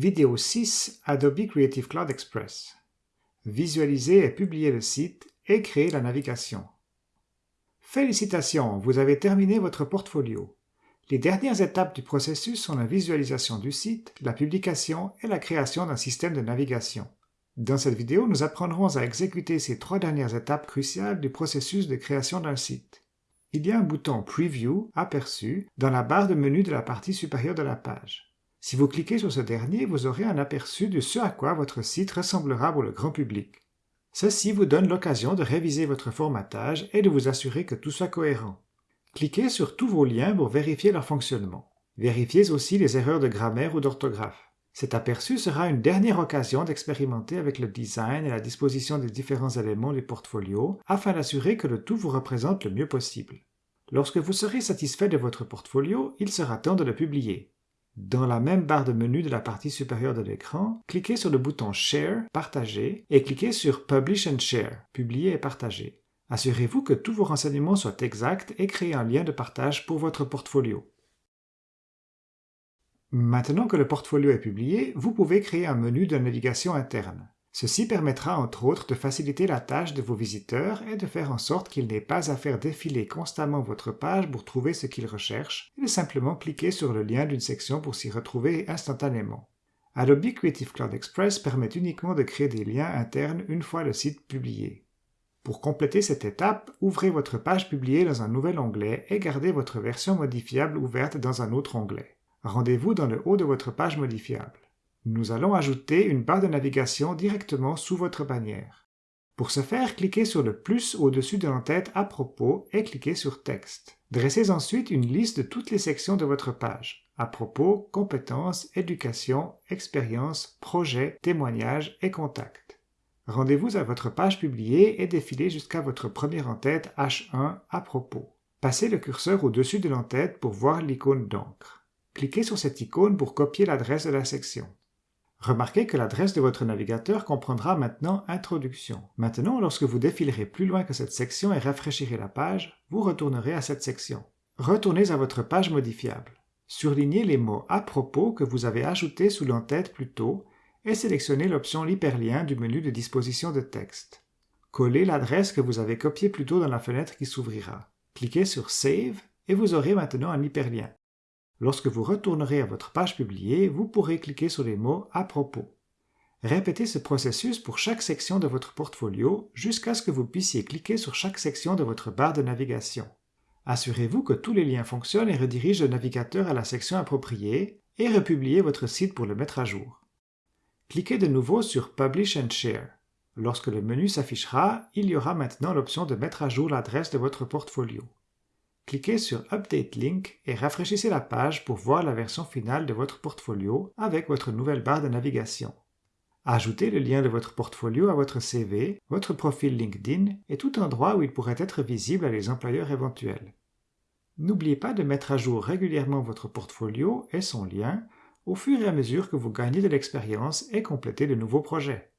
Vidéo 6 Adobe Creative Cloud Express Visualiser et publier le site et créer la navigation. Félicitations, vous avez terminé votre portfolio. Les dernières étapes du processus sont la visualisation du site, la publication et la création d'un système de navigation. Dans cette vidéo, nous apprendrons à exécuter ces trois dernières étapes cruciales du processus de création d'un site. Il y a un bouton Preview, aperçu, dans la barre de menu de la partie supérieure de la page. Si vous cliquez sur ce dernier, vous aurez un aperçu de ce à quoi votre site ressemblera pour le grand public. Ceci vous donne l'occasion de réviser votre formatage et de vous assurer que tout soit cohérent. Cliquez sur tous vos liens pour vérifier leur fonctionnement. Vérifiez aussi les erreurs de grammaire ou d'orthographe. Cet aperçu sera une dernière occasion d'expérimenter avec le design et la disposition des différents éléments du portfolio afin d'assurer que le tout vous représente le mieux possible. Lorsque vous serez satisfait de votre portfolio, il sera temps de le publier. Dans la même barre de menu de la partie supérieure de l'écran, cliquez sur le bouton Share, Partager, et cliquez sur Publish and Share, Publier et partager. Assurez-vous que tous vos renseignements soient exacts et créez un lien de partage pour votre portfolio. Maintenant que le portfolio est publié, vous pouvez créer un menu de navigation interne. Ceci permettra entre autres de faciliter la tâche de vos visiteurs et de faire en sorte qu'ils n'aient pas à faire défiler constamment votre page pour trouver ce qu'ils recherchent et de simplement cliquer sur le lien d'une section pour s'y retrouver instantanément. Adobe Creative Cloud Express permet uniquement de créer des liens internes une fois le site publié. Pour compléter cette étape, ouvrez votre page publiée dans un nouvel onglet et gardez votre version modifiable ouverte dans un autre onglet. Rendez-vous dans le haut de votre page modifiable. Nous allons ajouter une barre de navigation directement sous votre bannière. Pour ce faire, cliquez sur le plus au-dessus de l'entête à propos et cliquez sur Texte. Dressez ensuite une liste de toutes les sections de votre page. À propos, compétences, éducation, expérience, projet, témoignages et contacts. Rendez-vous à votre page publiée et défilez jusqu'à votre première en-tête H1 à propos. Passez le curseur au-dessus de l'entête pour voir l'icône d'encre. Cliquez sur cette icône pour copier l'adresse de la section. Remarquez que l'adresse de votre navigateur comprendra maintenant Introduction. Maintenant, lorsque vous défilerez plus loin que cette section et rafraîchirez la page, vous retournerez à cette section. Retournez à votre page modifiable. Surlignez les mots à propos que vous avez ajoutés sous l'entête plus tôt et sélectionnez l'option L'hyperlien du menu de disposition de texte. Collez l'adresse que vous avez copiée plus tôt dans la fenêtre qui s'ouvrira. Cliquez sur Save et vous aurez maintenant un hyperlien. Lorsque vous retournerez à votre page publiée, vous pourrez cliquer sur les mots « À propos ». Répétez ce processus pour chaque section de votre portfolio jusqu'à ce que vous puissiez cliquer sur chaque section de votre barre de navigation. Assurez-vous que tous les liens fonctionnent et redirigent le navigateur à la section appropriée et republiez votre site pour le mettre à jour. Cliquez de nouveau sur Publish and Share. Lorsque le menu s'affichera, il y aura maintenant l'option de mettre à jour l'adresse de votre portfolio. Cliquez sur Update Link et rafraîchissez la page pour voir la version finale de votre portfolio avec votre nouvelle barre de navigation. Ajoutez le lien de votre portfolio à votre CV, votre profil LinkedIn et tout endroit où il pourrait être visible à les employeurs éventuels. N'oubliez pas de mettre à jour régulièrement votre portfolio et son lien au fur et à mesure que vous gagnez de l'expérience et complétez de nouveaux projets.